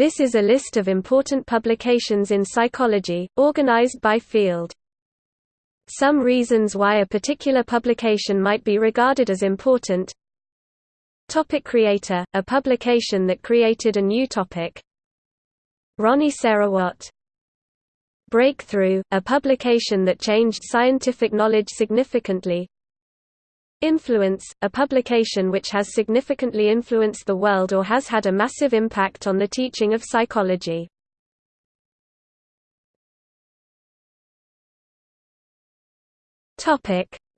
This is a list of important publications in psychology, organized by field. Some reasons why a particular publication might be regarded as important. Topic Creator, a publication that created a new topic. Ronnie Sarawat. Breakthrough, a publication that changed scientific knowledge significantly Influence, a publication which has significantly influenced the world or has had a massive impact on the teaching of psychology.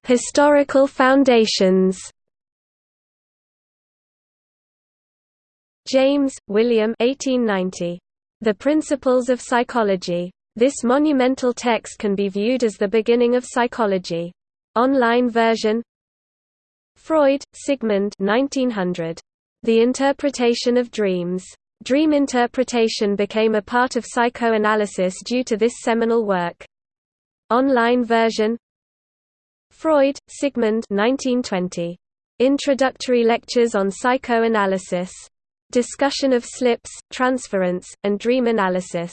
Historical foundations. James, William 1890. The Principles of Psychology. This monumental text can be viewed as the beginning of psychology. Online version Freud, Sigmund 1900. The Interpretation of Dreams. Dream interpretation became a part of psychoanalysis due to this seminal work. Online version Freud, Sigmund 1920. Introductory Lectures on Psychoanalysis. Discussion of slips, transference, and dream analysis.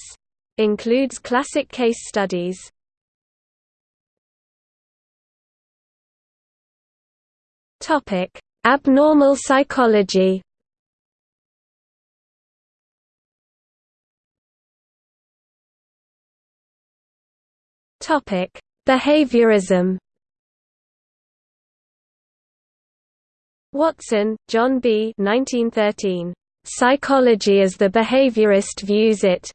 Includes classic case studies. Topic: Abnormal psychology. Topic: Behaviorism. Watson, John B. 1913. Psychology as the Behaviorist Views It.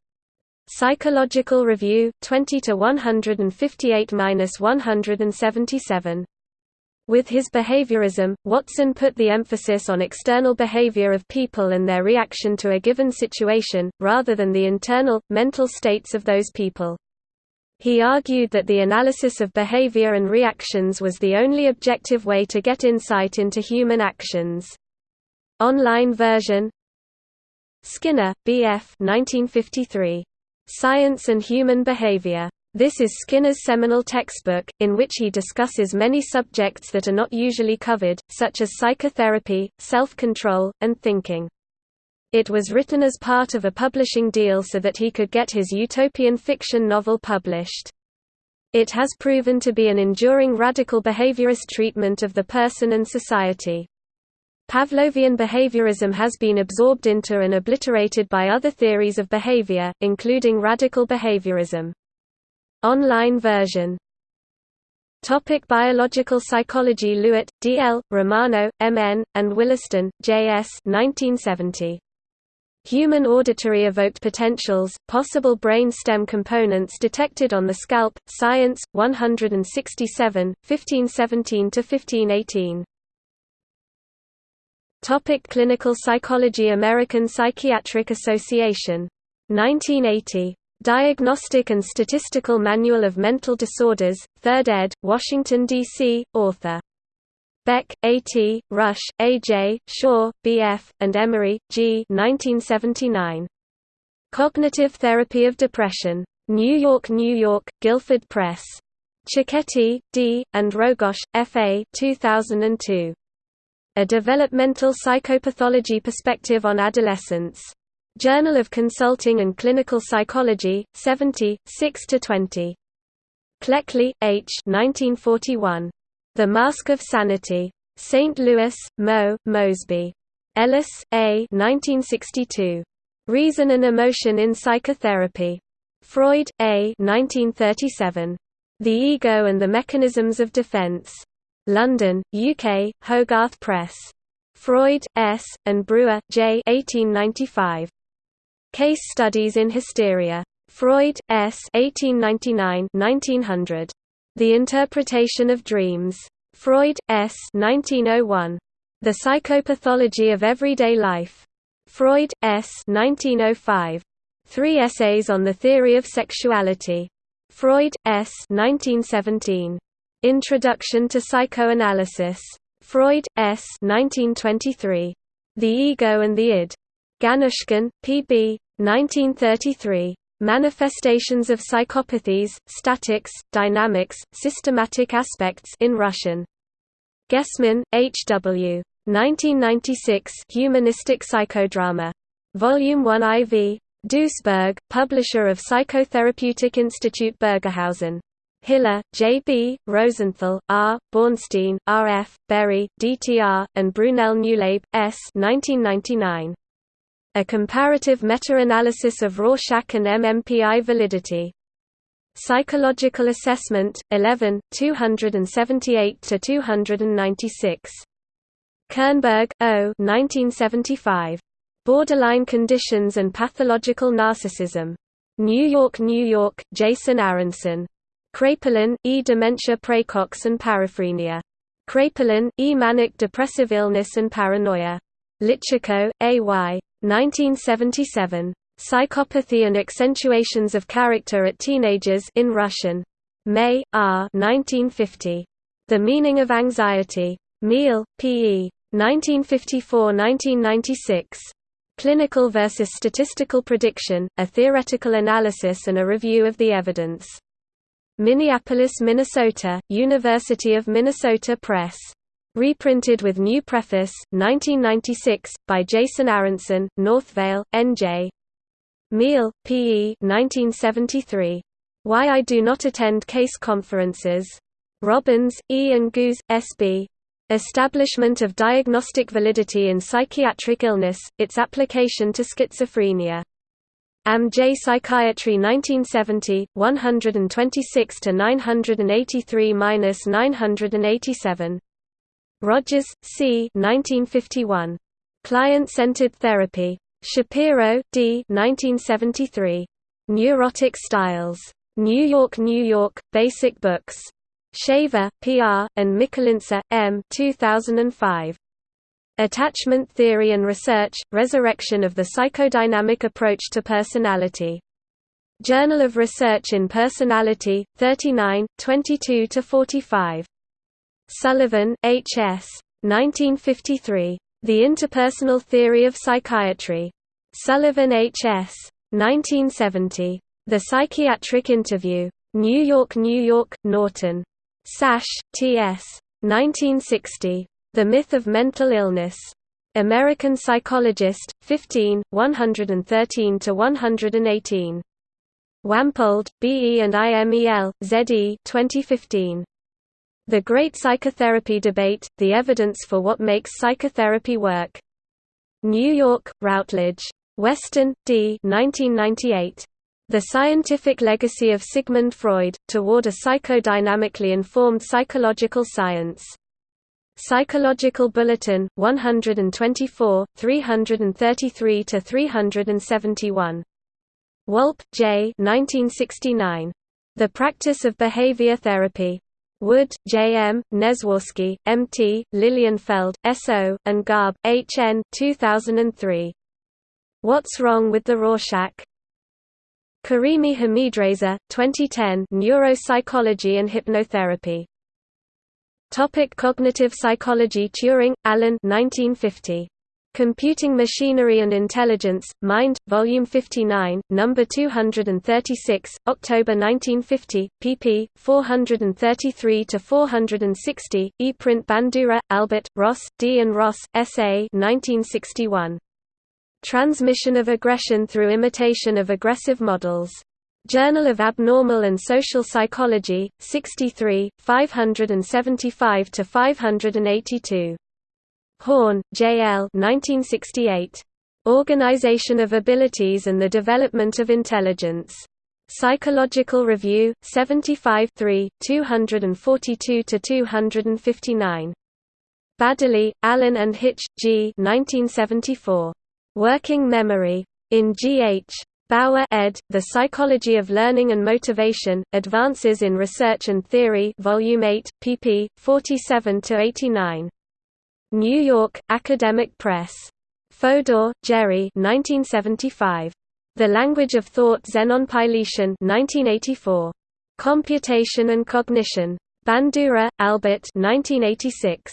Psychological Review, 20 to 158-177. With his behaviorism, Watson put the emphasis on external behavior of people and their reaction to a given situation, rather than the internal, mental states of those people. He argued that the analysis of behavior and reactions was the only objective way to get insight into human actions. Online version Skinner, B.F. 1953. Science and Human Behavior. This is Skinner's seminal textbook, in which he discusses many subjects that are not usually covered, such as psychotherapy, self-control, and thinking. It was written as part of a publishing deal so that he could get his utopian fiction novel published. It has proven to be an enduring radical behaviorist treatment of the person and society. Pavlovian behaviorism has been absorbed into and obliterated by other theories of behavior, including radical behaviorism. Online version Topic biological psychology Lewitt, D. L., Romano, M. N., and Williston, J. S. 1970. Human auditory evoked potentials, possible brain stem components detected on the scalp, Science, 167, 1517–1518. Topic Clinical psychology American Psychiatric Association. 1980. Diagnostic and Statistical Manual of Mental Disorders, 3rd ed., Washington, D.C., author Beck, A. T., Rush, A. J., Shaw, B. F., and Emery, G. 1979. Cognitive Therapy of Depression. New York, New York, Guilford Press. Cicchetti, D., and Rogosch, F. A. 2002. A Developmental Psychopathology Perspective on Adolescence. Journal of Consulting and Clinical Psychology, 70, 6–20. Cleckley, H. 1941. The Mask of Sanity. St. Louis, Mo, Mosby. Ellis, A. 1962. Reason and Emotion in Psychotherapy. Freud, A. 1937. The Ego and the Mechanisms of Defense. London, UK, Hogarth Press. Freud, S., and Breuer, J. 1895. Case Studies in Hysteria. Freud, S. 1899 1900. The Interpretation of Dreams. Freud, S. 1901. The Psychopathology of Everyday Life. Freud, S. 1905. Three Essays on the Theory of Sexuality. Freud, S. 1917. Introduction to Psychoanalysis. Freud, S. 1923. The Ego and the Id. Ganushkin, P.B. 1933. Manifestations of Psychopathies, Statics, Dynamics, Systematic Aspects in Russian. Gessman, H. W. 1996 Humanistic Psychodrama. Volume 1 IV. Duisburg, publisher of Psychotherapeutic Institute Bergerhausen. Hiller, J. B., Rosenthal, R., Bornstein, R. F., Berry, D. T. R., and Brunel Newlabe, S. 1999. A comparative meta-analysis of Rorschach and MMPI validity. Psychological Assessment, 11, 278–296. Kernberg, O. 1975. Borderline Conditions and Pathological Narcissism. New York, New York, Jason Aronson. Kraepelin, E. Dementia praecox and paraphrenia. Kraepelin, E. Manic depressive illness and paranoia. Lichtenko, A. Y. 1977. Psychopathy and Accentuations of Character at Teenagers in Russian. May, R. 1950. The Meaning of Anxiety. Meehl, P. E. 1954–1996. Clinical versus Statistical Prediction, A Theoretical Analysis and a Review of the Evidence. Minneapolis, Minnesota, University of Minnesota Press. Reprinted with new preface, 1996, by Jason Aronson, Northvale, N.J. Meehl, P.E. 1973. Why I Do Not Attend Case Conferences. Robbins, E. and Guze, S.B. Establishment of Diagnostic Validity in Psychiatric Illness, Its Application to Schizophrenia. AMJ Psychiatry 1970, 126 to 983-987. Rogers, C. 1951. Client-centered therapy. Shapiro, D. 1973. Neurotic Styles. New York, New York, Basic Books. Shaver, P.R., and Mikulincer, M. 2005. Attachment Theory and Research, Resurrection of the Psychodynamic Approach to Personality. Journal of Research in Personality, 39, 22–45. Sullivan, H. S. 1953. The Interpersonal Theory of Psychiatry. Sullivan H. S. 1970. The Psychiatric Interview. New York, New York, Norton. Szasz, T. S. 1960. The Myth of Mental Illness. American Psychologist, 15, 113–118. Wampold, B. E. and I. M. E. L., Z. E. 2015. The Great Psychotherapy Debate, The Evidence for What Makes Psychotherapy Work. New York, Routledge. Westen, D. 1998. The Scientific Legacy of Sigmund Freud, Toward a Psychodynamically Informed Psychological Science. Psychological Bulletin, 124, 333–371. Wolpe, J. 1969. The Practice of Behavior Therapy. Wood, J. M., Nezworski, M. T., Lilienfeld, S. O., and Garb, H. N. 2003. What's Wrong with the Rorschach? Karimi Hamidreza, 2010 Neuropsychology and Hypnotherapy. Topic cognitive psychology Turing, Alan 1950. Computing Machinery and Intelligence, Mind, Volume 59, Number 236, October 1950, pp. 433–460, ePrint Bandura, Albert, Ross, D. and Ross, S.A. 1961. Transmission of Aggression Through Imitation of Aggressive Models. Journal of Abnormal and Social Psychology, 63, 575–582. Horn, J. L. 1968. Organization of Abilities and the Development of Intelligence. Psychological Review, 75 242–259. Baddeley, Alan and Hitch, G. 1974. Working Memory. In G. H. Bower ed., The Psychology of Learning and Motivation, Advances in Research and Theory Volume 8, pp. 47–89. New York, Academic Press. Fodor, Jerry 1975. The Language of Thought Zenon Pylyshyn 1984. Computation and Cognition. Bandura, Albert 1986.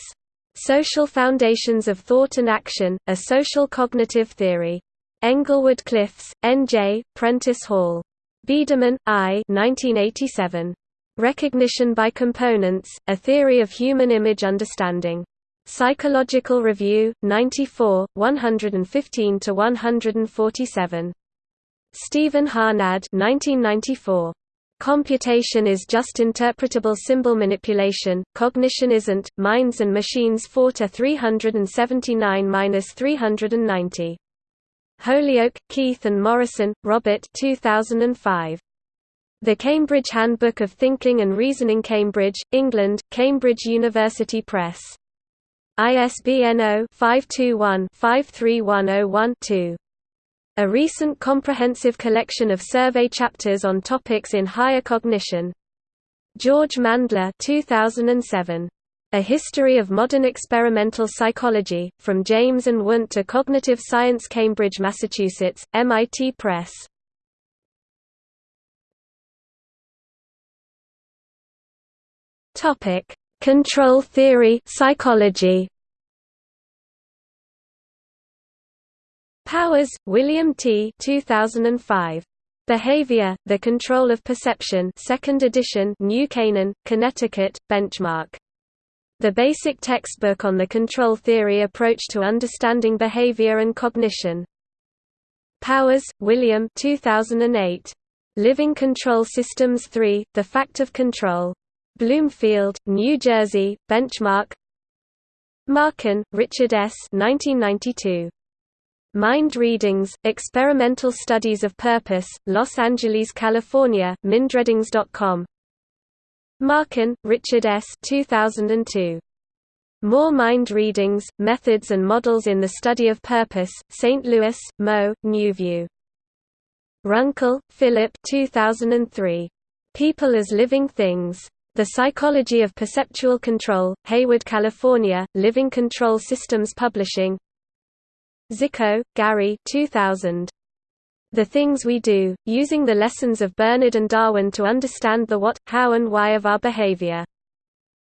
Social Foundations of Thought and Action, A Social Cognitive Theory. Englewood Cliffs, N.J., Prentice Hall. Biederman, I. 1987. Recognition by Components, A Theory of Human Image Understanding. Psychological Review, 94, 115–147. Stephen Harnad 1994. Computation is just interpretable symbol manipulation, cognition isn't, minds and machines 4 to 379–390. Holyoak, Keith and Morrison, Robert 2005. The Cambridge Handbook of Thinking and Reasoning Cambridge, England, Cambridge University Press. ISBN 0-521-53101-2. A recent comprehensive collection of survey chapters on topics in higher cognition. George Mandler 2007. A History of Modern Experimental Psychology, From James and Wundt to Cognitive Science Cambridge, Massachusetts, MIT Press. Control theory psychology. Powers, William T. 2005. Behavior, The Control of Perception 2nd edition New Canaan, Connecticut, Benchmark. The basic textbook on the control theory approach to understanding behavior and cognition. Powers, William 2008. Living Control Systems 3, The Fact of Control. Bloomfield, New Jersey, Benchmark Marken, Richard S. 1992. Mind Readings, Experimental Studies of Purpose, Los Angeles, California, mindreadings.com Marken, Richard S. 2002. More Mind Readings, Methods and Models in the Study of Purpose, St. Louis, Mo, Newview. Runkel, Philip 2003. People as Living Things. The Psychology of Perceptual Control, Hayward, California, Living Control Systems Publishing Cziko, Gary 2000. The Things We Do, Using the Lessons of Bernard and Darwin to Understand the What, How and Why of Our Behavior.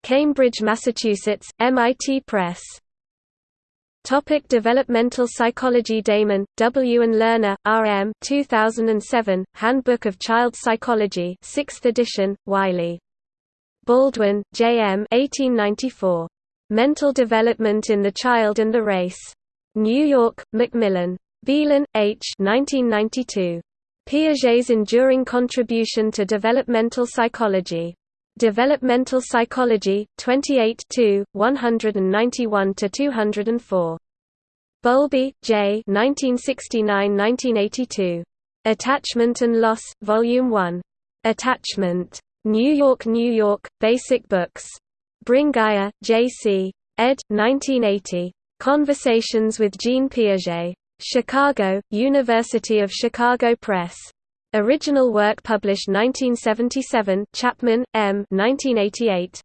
Cambridge, Massachusetts, MIT Press. Topic developmental psychology Damon, W. and Lerner, R. M. 2007, Handbook of Child Psychology 6th edition, Wiley. Baldwin, J. M. 1894. Mental Development in the Child and the Race. New York, Macmillan. Beilin, H. 1992. Piaget's Enduring Contribution to Developmental Psychology. Developmental Psychology, 28 191–204. Bowlby, J. 1969–1982. Attachment and Loss, Volume 1. Attachment. New York, New York, Basic Books. Bringuier, J.C. ed. 1980. Conversations with Jean Piaget. Chicago, University of Chicago Press. Original work published 1977 Chapman, M. 1988.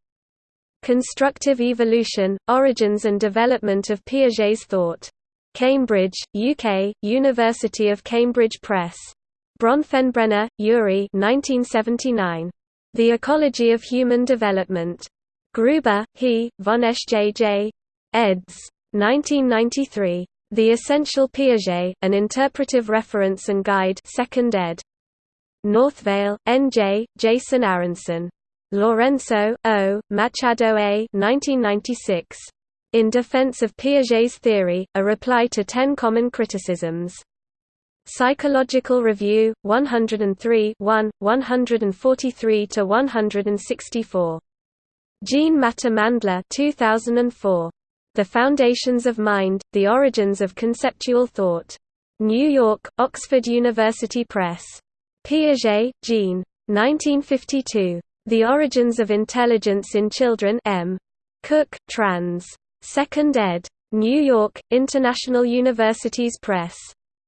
Constructive Evolution, Origins and Development of Piaget's Thought. Cambridge, UK, University of Cambridge Press. Bronfenbrenner, Urie 1979. The Ecology of Human Development. Gruber, he, von Schj. eds. 1993. The Essential Piaget, An Interpretive Reference and Guide 2nd ed. Northvale, N.J., Jason Aronson. Lourenço, O., Machado A. 1996. In Defense of Piaget's Theory, A Reply to Ten Common Criticisms. Psychological Review, 103 1, 143–164. Jean Matter Mandler 2004. The Foundations of Mind, The Origins of Conceptual Thought. New York, Oxford University Press. Piaget, Jean. 1952. The Origins of Intelligence in Children M. Cook, trans. 2nd ed. New York, International Universities Press.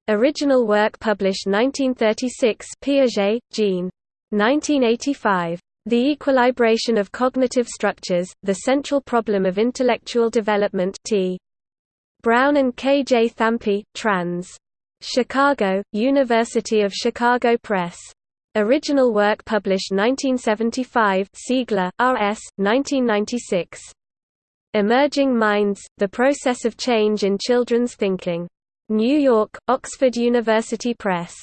Original work published 1936 Piaget, Jean. 1985. The Equilibration of Cognitive Structures, The Central Problem of Intellectual Development T. Brown and K. J. Thampy, trans. Chicago, University of Chicago Press. Original work published 1975 Siegler, R.S., 1996. Emerging Minds, The Process of Change in Children's Thinking. New York, Oxford University Press.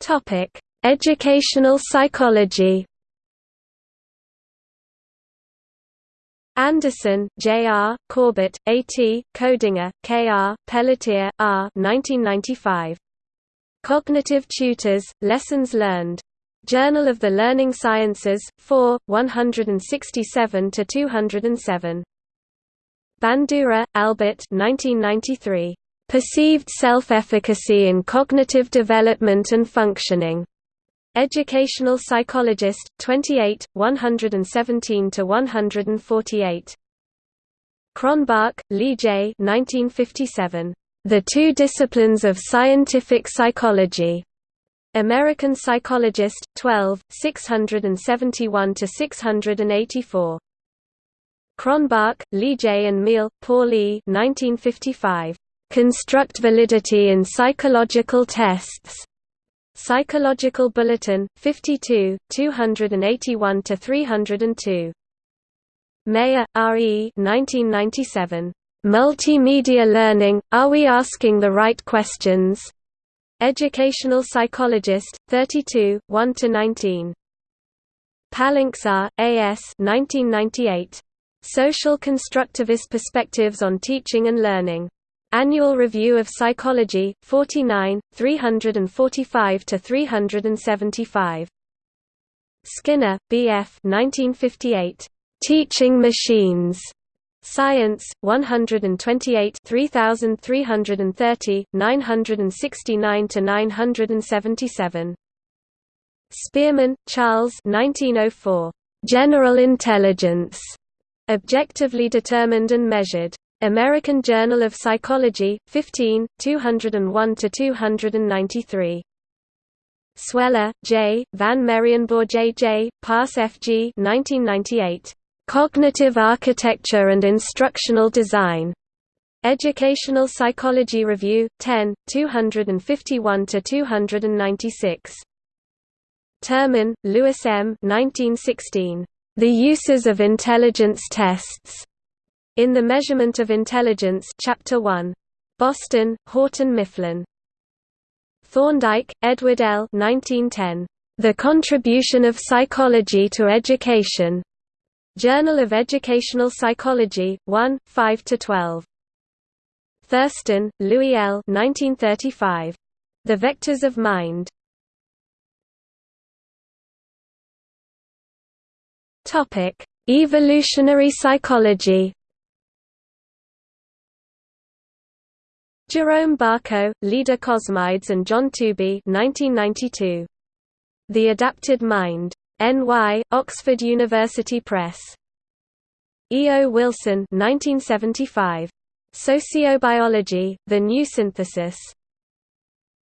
Topic: Educational psychology. Anderson, J. R., Corbett, A. T., Koedinger, K. R., Pelletier, R. 1995. Cognitive Tutors, Lessons Learned. Journal of the Learning Sciences, 4, 167–207. Bandura, Albert 1993. Perceived Self-Efficacy in Cognitive Development and Functioning. Educational Psychologist, 28, 117–148. Cronbach, Lee J. 1957. The Two Disciplines of Scientific Psychology. American Psychologist, 12, 671–684. Cronbach, Lee J. and Meehl, Paul E. 1955. Construct Validity in Psychological Tests. Psychological Bulletin, 52, 281–302. Mayer, R. E. 1997. Multimedia Learning, Are We Asking the Right Questions? Educational Psychologist, 32, 1–19. Palincsar, A. S. 1998. Social Constructivist Perspectives on Teaching and Learning. Annual Review of Psychology, 49, 345–375. Skinner, B. F. 1958. Teaching Machines. Science, 128 3330, 969–977. Spearman, Charles 1904. General Intelligence. Objectively Determined and Measured. American Journal of Psychology, 15, 201–293. Sweller, J., Van Merriënboer J. J., Paas F. G. 1998. Cognitive Architecture and Instructional Design. Educational Psychology Review, 10, 251–296. Terman, Lewis M. 1916. The Uses of Intelligence Tests. In the Measurement of Intelligence Chapter 1. Boston, Houghton Mifflin. Thorndike, Edward L. 1910. The Contribution of Psychology to Education. Journal of Educational Psychology, 1, 5–12. Thurstone, Louis L. 1935. The Vectors of Mind. Evolutionary psychology Jerome Barkow, Leda Cosmides and John Tooby 1992. The Adapted Mind. N.Y., Oxford University Press. E. O. Wilson 1975. Sociobiology, The New Synthesis.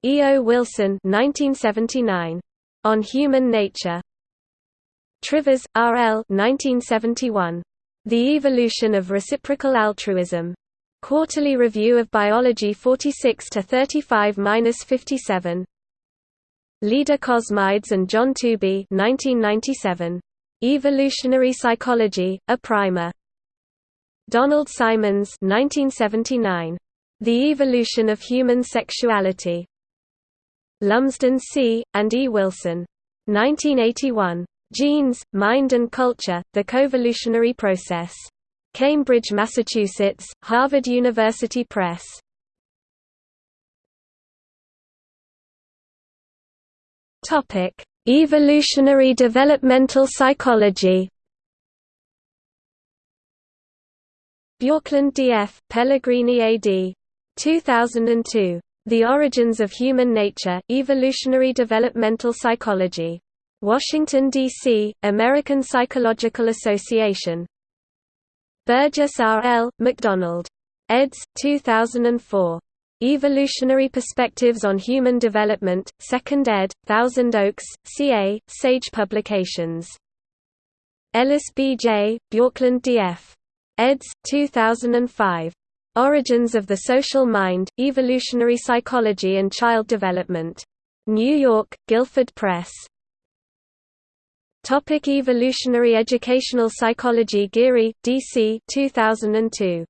E. O. Wilson 1979. On Human Nature. Trivers, R. L. 1971. The Evolution of Reciprocal Altruism. Quarterly Review of Biology 46 to 35-57. Leda Cosmides and John Tooby 1997. Evolutionary Psychology, a Primer. Donald Symons 1979. The Evolution of Human Sexuality. Lumsden C., and E. Wilson. 1981. Genes, Mind and Culture, The Coevolutionary Process. Cambridge, Massachusetts, Harvard University Press. Topic: Evolutionary developmental psychology. Bjorklund D.F., Pellegrini A.D. 2002. The Origins of Human Nature, Evolutionary Developmental Psychology. Washington, D.C., American Psychological Association. Burgess R. L., MacDonald. eds. 2004. Evolutionary Perspectives on Human Development, 2nd ed., Thousand Oaks, CA, Sage Publications. Ellis B. J., Bjorklund D. F. eds. 2005. Origins of the Social Mind, Evolutionary Psychology and Child Development. New York, Guilford Press. Topic Evolutionary Educational Psychology Geary, D.C. 2002.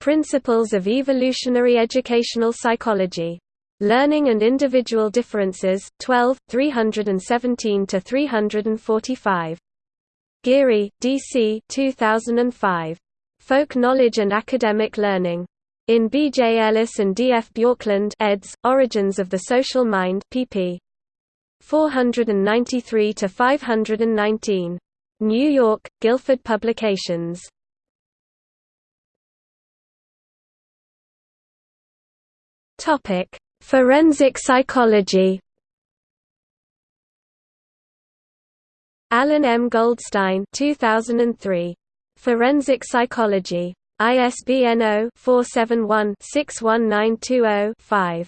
Principles of Evolutionary Educational Psychology. Learning and Individual Differences, 12, 317–345. Geary, D.C. 2005. Folk Knowledge and Academic Learning. In B. J. Ellis and D. F. Bjorklund eds. Origins of the Social Mind pp. 493–519. New York, Guilford Publications. Topic: Forensic psychology Alan M. Goldstein 2003. Forensic Psychology. ISBN 0-471-61920-5.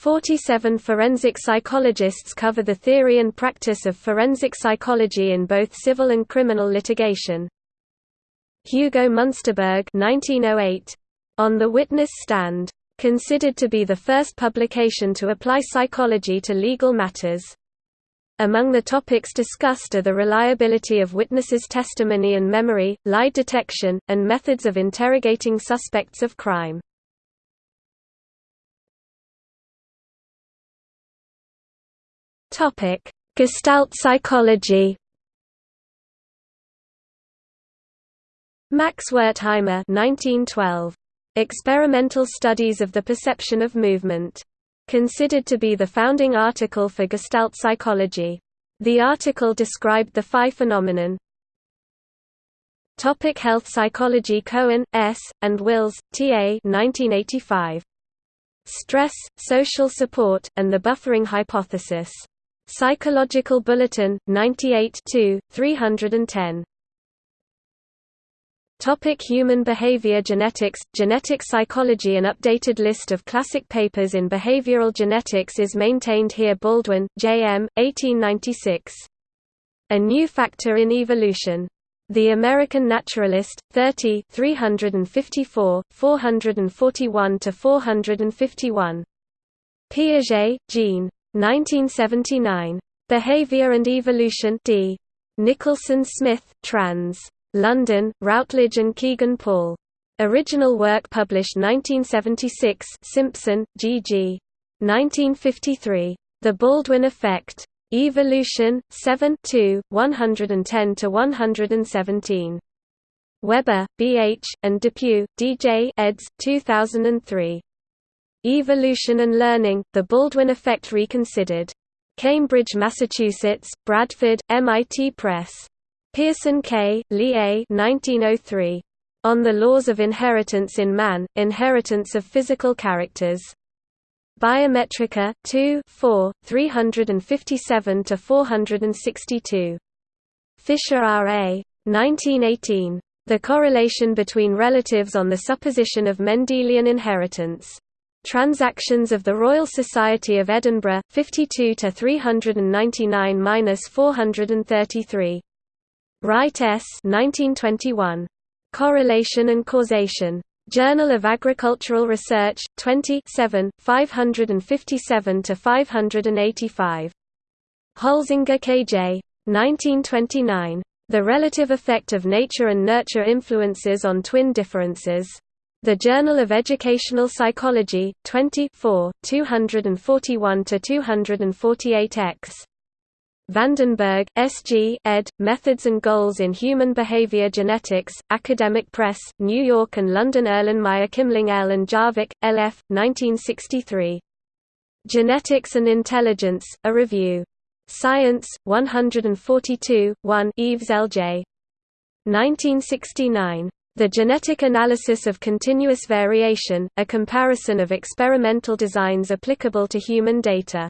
47 forensic psychologists cover the theory and practice of forensic psychology in both civil and criminal litigation. Hugo Munsterberg 1908. On the Witness Stand. Considered to be the first publication to apply psychology to legal matters. Among the topics discussed are the reliability of witnesses' testimony and memory, lie detection, and methods of interrogating suspects of crime. Gestalt psychology Max Wertheimer 1912. Experimental Studies of the Perception of Movement considered to be the founding article for Gestalt psychology. The article described the phi phenomenon. Topic health psychology Cohen, S., and Wills, T. A. 1985. Stress, Social Support, and the Buffering Hypothesis. Psychological Bulletin, 98 310. Topic human behavior genetics Genetic psychology An updated list of classic papers in behavioral genetics is maintained here Baldwin, J. M., 1896. A New Factor in Evolution. The American Naturalist, 30 354, 441–451. Piaget, Jean. 1979. Behavior and Evolution D. Nicholson Smith, trans. London, Routledge and Kegan Paul. Original work published 1976 Simpson, G. G. 1953. The Baldwin Effect. Evolution, 7 110–117. Weber, B. H., and Depew, D. J. eds. 2003. Evolution and Learning, The Baldwin Effect Reconsidered. Cambridge, Massachusetts, Bradford, MIT Press. Pearson K., Lee A. 1903. On the Laws of Inheritance in Man, Inheritance of Physical Characters. Biometrika, 2 4, 357–462. Fisher R. A. 1918. The Correlation Between Relatives on the Supposition of Mendelian Inheritance. Transactions of the Royal Society of Edinburgh, 52 to 399–433. Wright S. 1921. Correlation and Causation. Journal of Agricultural Research, 20 557 to 585. Holzinger K.J. 1929. The Relative Effect of Nature and Nurture Influences on Twin Differences. The Journal of Educational Psychology, 20 241–248 x. Vandenberg, S.G., ed., Methods and Goals in Human Behavior Genetics, Academic Press, New York and London Erlenmeyer Kimling L. and Jarvik, L.F., 1963. Genetics and Intelligence, A Review. Science, 142, 1 Eaves L.J. 1969. The Genetic Analysis of Continuous Variation, A Comparison of Experimental Designs Applicable to Human Data.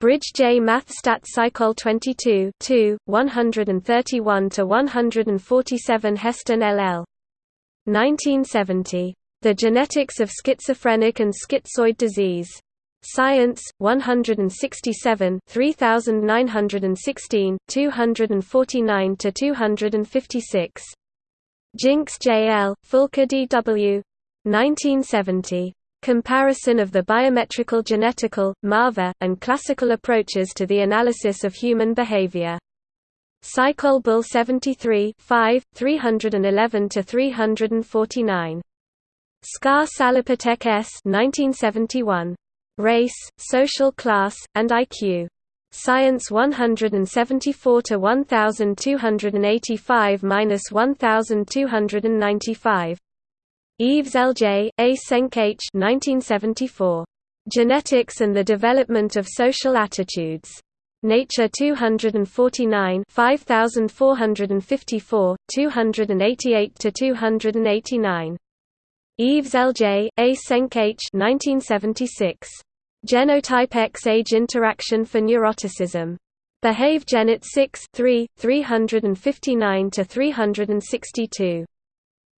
Bridge J Math Stat Psychol 22 131–147 Heston LL. 1970. The Genetics of Schizophrenic and Schizoid Disease. Science, 167 3916, 249–256. Jinks J. L., Fulker D. W. 1970. Comparison of the biometrical genetical, MAVA, and classical approaches to the analysis of human behavior. Psychol Bull 73 5, 311–349. Scarr Salapatek S. 1971. Race, Social Class, and IQ. Science 174 to 1285 minus 1295. Eaves L.J., Eysenck H. 1974. Genetics and the Development of Social Attitudes. Nature 249 5454, 288–289. Eaves L.J., Eysenck H. 1976. Genotype X-age interaction for neuroticism. Behave Genet 6 3, 359–362.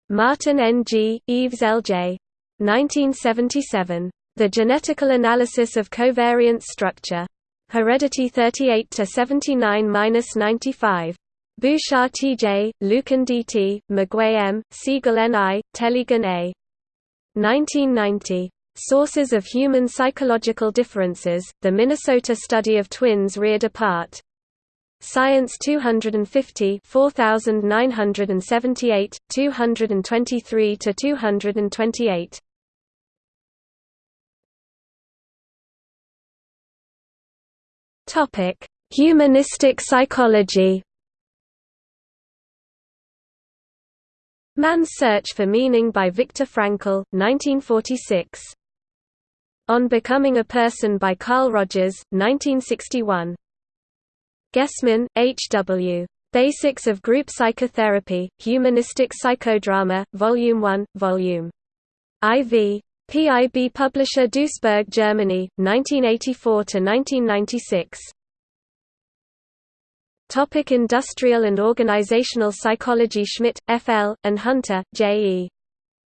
Martin N. G., Eaves L. J. 1977. The Genetical Analysis of Covariance Structure. Heredity 38 to 79-95. Bouchard T.J., Lykken D.T., McGuay M., Siegel N.I., Tellegen A. 1990. Sources of Human Psychological Differences, The Minnesota Study of Twins Reared Apart. Science 250 4978, 223–228. Topic: Humanistic psychology. Man's Search for Meaning by Viktor Frankl, 1946. On Becoming a Person by Carl Rogers, 1961. Gessman, H. W. Basics of Group Psychotherapy, Humanistic Psychodrama, Volume 1, Volume IV. PIB Publisher Duisburg, Germany, 1984–1996 Topic Industrial and Organizational Psychology Schmidt, F.L., and Hunter, J.E.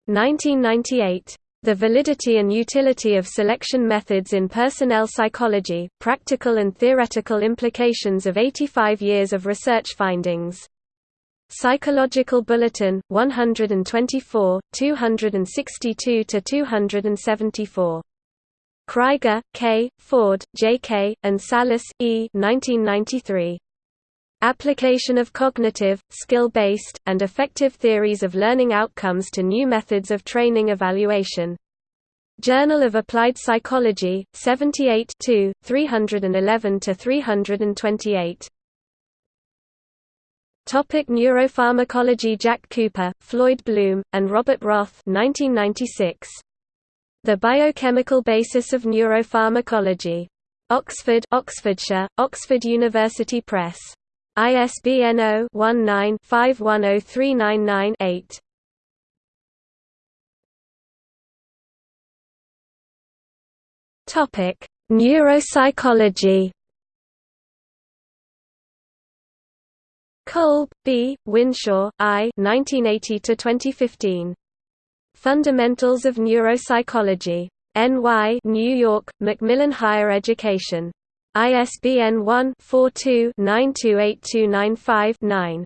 1998. The Validity and Utility of Selection Methods in Personnel Psychology, Practical and Theoretical Implications of 85 Years of Research Findings. Psychological Bulletin, 124, 262–274. Kraiger, K., Ford, J. K., and Salas, E. 1993. Application of cognitive, skill-based, and effective theories of learning outcomes to new methods of training evaluation. Journal of Applied Psychology, 78 311–328. Topic Neuropharmacology Jack Cooper, Floyd Bloom, and Robert Roth 1996. The Biochemical Basis of Neuropharmacology. Oxford Oxfordshire, Oxford University Press. ISBN 0-19-510399-8. Topic: Neuropsychology. Kolb, B., Whishaw, I. 1980 to 2015. Fundamentals of Neuropsychology. N.Y. New York: Macmillan Higher Education. ISBN 1-42-928295-9.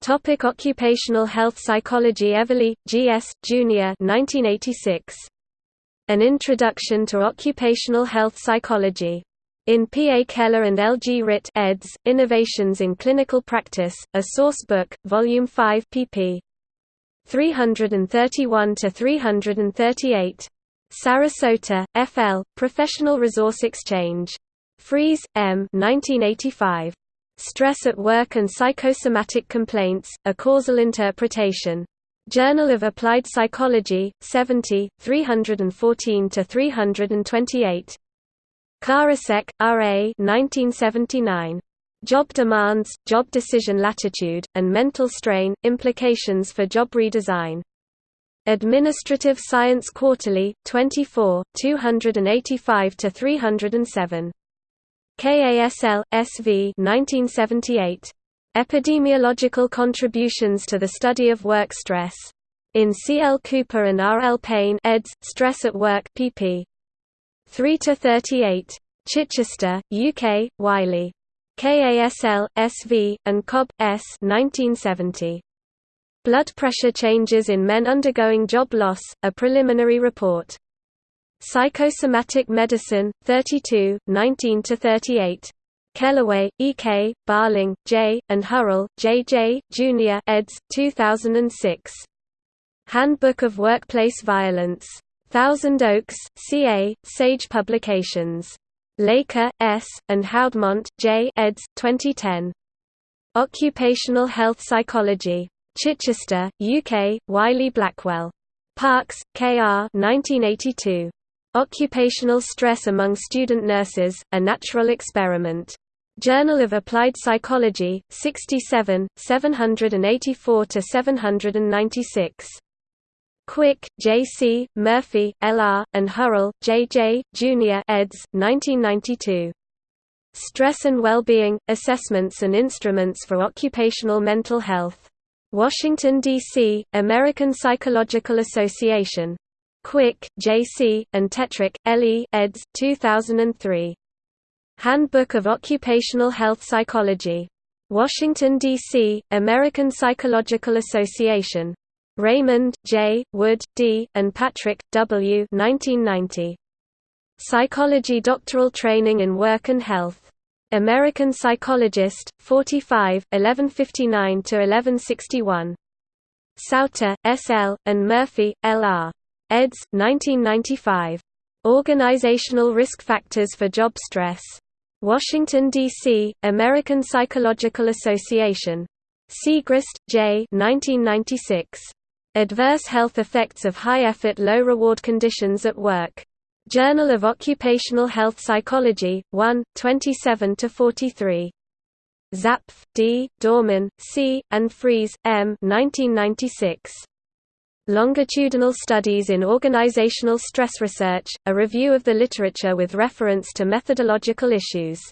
Topic Occupational Health Psychology Everly, G.S., Jr. 1986. An Introduction to Occupational Health Psychology. In P. A. Keller and L. G. Ritt eds., Innovations in Clinical Practice, a Source Book, Volume 5 pp. 331–338. Sarasota, F.L., Professional Resource Exchange. Fries, M. 1985. Stress at Work and Psychosomatic Complaints, A Causal Interpretation. Journal of Applied Psychology, 70, 314–328. Karasek, R. A. 1979. Job Demands, Job Decision Latitude, and Mental Strain, Implications for Job Redesign. Administrative Science Quarterly, 24, 285–307. KASL, SV 1978. Epidemiological Contributions to the Study of Work Stress. In C. L. Cooper and R. L. Payne eds., Stress at Work pp. 3–38. Chichester, UK, Wiley. KASL, SV, and Cobb, S. 1970. Blood pressure changes in men undergoing job loss, a preliminary report. Psychosomatic Medicine, 32, 19–38. Kelloway, E. K., Barling, J., and Hurrell, J. J., Jr. eds. 2006. Handbook of Workplace Violence. Thousand Oaks, CA, Sage Publications. Laker, S., and Houdmont, J. eds. 2010. Occupational Health Psychology. Chichester, UK, Wiley Blackwell. Parkes, K.R. 1982. Occupational Stress Among Student Nurses, A Natural Experiment. Journal of Applied Psychology, 67, 784–796. Quick, J. C., Murphy, L. R., and Hurrell, J.J., Jr. eds. 1992. Stress and Well-Being, Assessments and Instruments for Occupational Mental Health. Washington, D.C., American Psychological Association. Quick, J. C., and Tetrick, L. E. eds. 2003. Handbook of Occupational Health Psychology. Washington, D.C., American Psychological Association. Raymond, J., Wood, D., and Patrick, W. 1990. Psychology Doctoral Training in Work and Health. American Psychologist, 45, 1159–1161. Sauter, S. L., and Murphy, L. R. eds. 1995. Organizational Risk Factors for Job Stress. Washington, D.C., American Psychological Association. Siegrist, J. 1996. Adverse Health Effects of High-Effort Low-Reward Conditions at Work. Journal of Occupational Health Psychology, 1, 27–43. Zapf, D., Dormann, C., and Fries, M. 1996. Longitudinal Studies in Organizational Stress Research, a review of the literature with reference to methodological issues.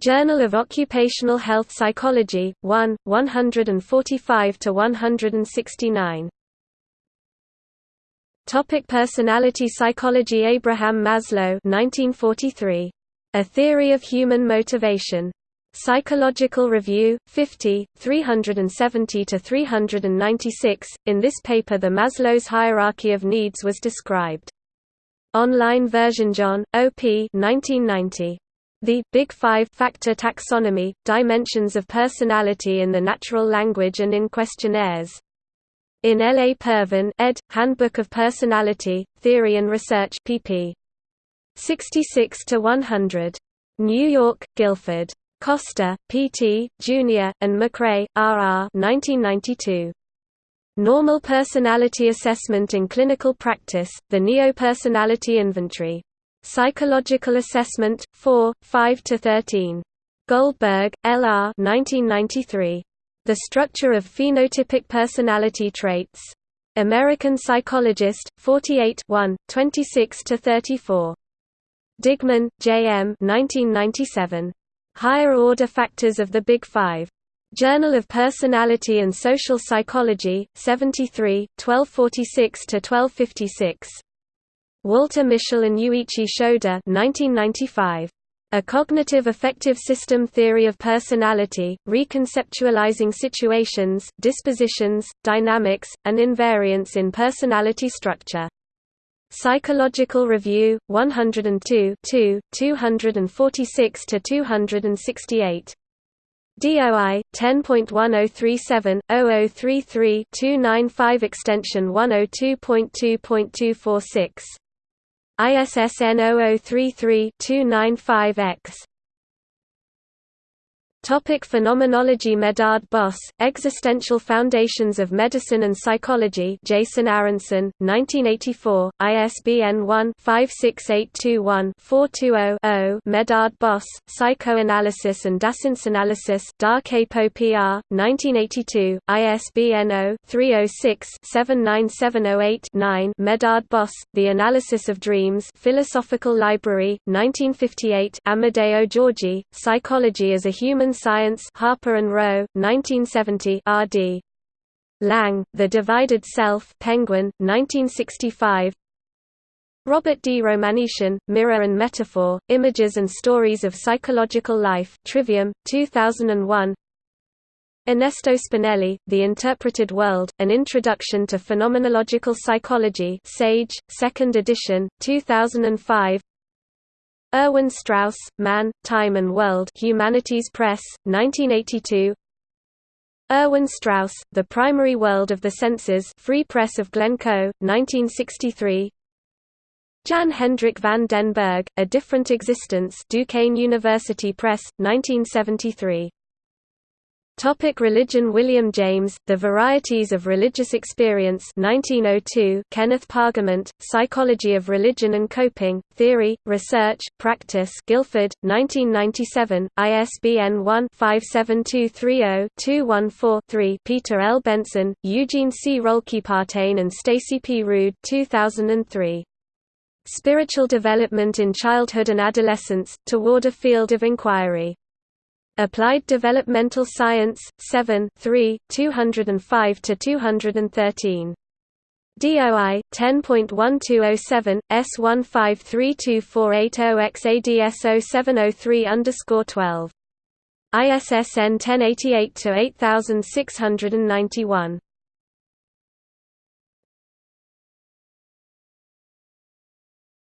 Journal of Occupational Health Psychology, 1, 145–169. Topic Personality Psychology Abraham Maslow 1943. A Theory of Human Motivation. Psychological Review, 50, 370–396. In this paper the Maslow's hierarchy of needs was described. Online version John, O.P. 1990. The Big Five Factor Taxonomy, Dimensions of Personality in the Natural Language and in Questionnaires. In L. A. Pervin, ed., Handbook of Personality, Theory and Research pp. 66–100. New York, Guilford. Costa, P.T., Jr., and McCrae, R.R. 1992. Normal Personality Assessment in Clinical Practice, The Neo-Personality Inventory. Psychological Assessment, 4, 5 to 13. Goldberg, L.R. 1993. The Structure of Phenotypic Personality Traits. American Psychologist, 48 26–34. Digman, J. M. 1997. Higher Order Factors of the Big Five. Journal of Personality and Social Psychology, 73, 1246–1256. Walter Mischel and Yuichi Shoda 1995. A Cognitive Affective System Theory of Personality, Reconceptualizing Situations, Dispositions, Dynamics, and Invariance in Personality Structure. Psychological Review, 102 246–268. DOI 10.1037 0033 295 extension 102.2.246 ISSN 0033-295-X Topic Phenomenology Medard Boss, Existential Foundations of Medicine and Psychology Jason Aronson, 1984, ISBN 1-56821-420-0 Medard Boss, Psychoanalysis and Dasein Da Capo PR, 1982, ISBN 0-306-79708-9 Medard Boss, The Analysis of Dreams Philosophical Library, 1958 Amadeo Giorgi, Psychology as a Human Science Harper and Row, 1970 R.D. Laing, The Divided Self Penguin, 1965 Robert D. Romanyshyn, Mirror and Metaphor, Images and Stories of Psychological Life Trivium, 2001 Ernesto Spinelli, The Interpreted World, An Introduction to Phenomenological Psychology Sage, 2nd edition, 2005 Erwin Straus, Man, Time and World Humanities Press, 1982 Erwin Straus, The Primary World of the Senses Free Press of Glencoe, 1963 Jan Hendrik van den Berg, A Different Existence Duquesne University Press, 1973. Topic religion William James, The Varieties of Religious Experience 1902 Kenneth Pargament, Psychology of Religion and Coping, Theory, Research, Practice Guilford, 1997, ISBN 1-57230-214-3 Peter L. Benson, Eugene C. Roehlkepartain and Stacy P. Rude 2003. Spiritual Development in Childhood and Adolescence, Toward a Field of Inquiry. Applied Developmental Science, 7 3, 205–213. DOI 10.1207 S15324880XADS0703 ISSN 1088 to 8691.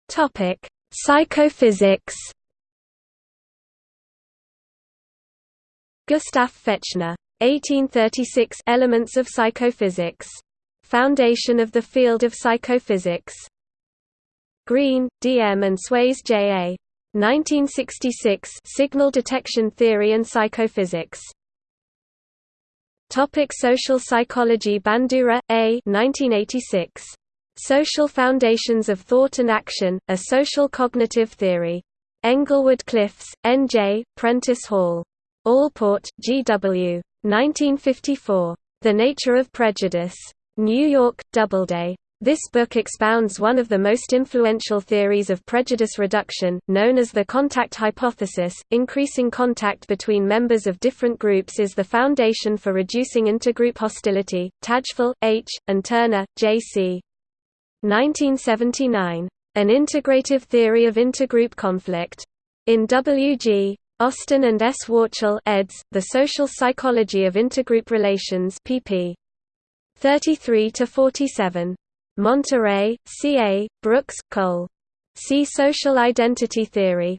Topic: Psychophysics. Gustav Fechner. 1836 Elements of Psychophysics. Foundation of the Field of Psychophysics. Green, D.M. and Swayze J.A. 1966 Signal Detection Theory and Psychophysics. Topic social psychology Bandura, A. 1986. Social Foundations of Thought and Action, A Social Cognitive Theory. Englewood Cliffs, N.J., Prentice Hall. Allport, G.W. 1954. The Nature of Prejudice. New York, Doubleday. This book expounds one of the most influential theories of prejudice reduction, known as the contact hypothesis. Increasing contact between members of different groups is the foundation for reducing intergroup hostility. Tajfel, H., and Turner, J.C. 1979. An Integrative Theory of Intergroup Conflict. In W.G. Austin and S. Wachtel eds. The Social Psychology of Intergroup Relations pp. 33–47. Monterey, C. A., Brooks, Cole. See Social Identity Theory.